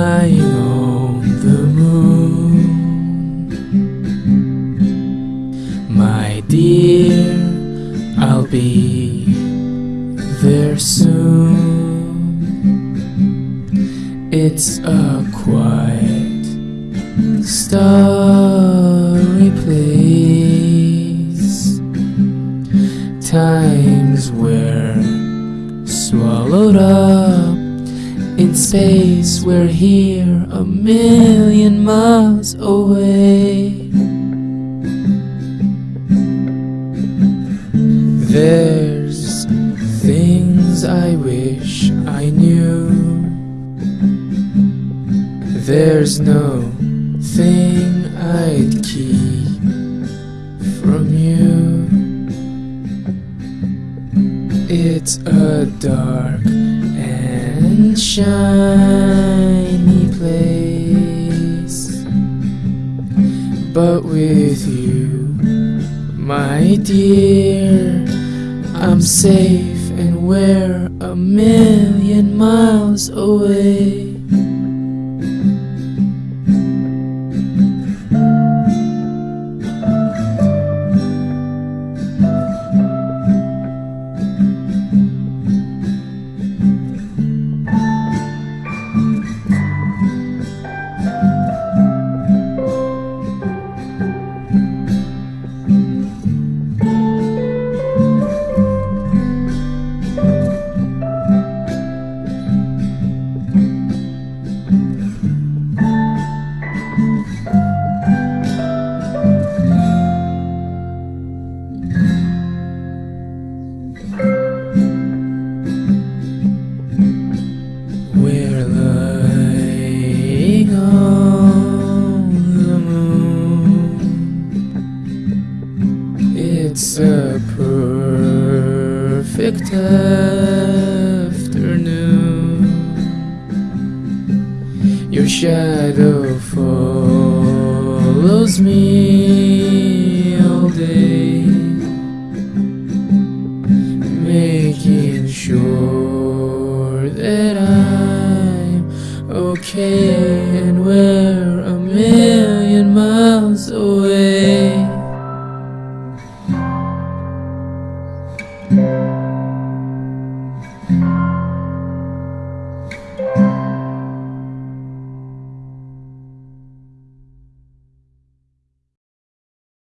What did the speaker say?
lying on the moon. My dear, I'll be there soon. It's a quiet, starry place. Times were swallowed up in space. We're here a million miles away. There's things I wish I knew. There's no thing I'd keep from you. It's a dark shiny place, but with you, my dear, I'm safe and we're a million miles away. Lying on the moon. It's a perfect afternoon. Your shadow follows me all day making sure and we're a million miles away.